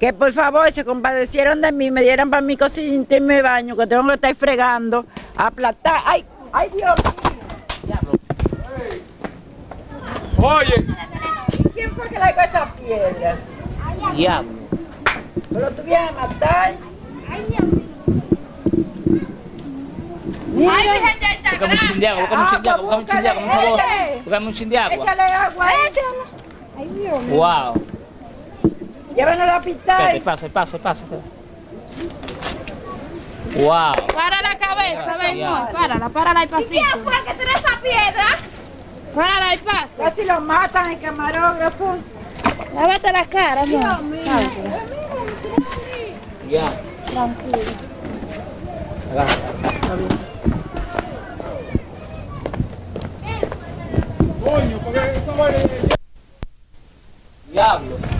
que por favor se compadecieron de mí, me dieran para mi cocina y mi baño, que tengo que estar fregando, aplastar. ¡Ay, ay Dios Oye. ¿Quién fue que le dio esa piedra? Diablo. ¿Me lo tuvieron a matar? Ay, Dios mío. Ay, Virgen de Alta Búscame un chindiago, búscame un Ah, chindiago, pues búscame un chindiago, por favor. Búscame un chindiago. Échale agua. Échale. Ay, Dios mío. Wow. Llévanos al hospital. Espérate, pase, pase, pase. Wow. Para la cabeza, venga. Párala, párala y pasito. ¿Y quién fue que tiró esa piedra? Párala y pasa. Casi lo matan el camarógrafo. Lávate la cara, Dios mío. Ya. Tranquilo. Coño, porque esto vale. Diablo.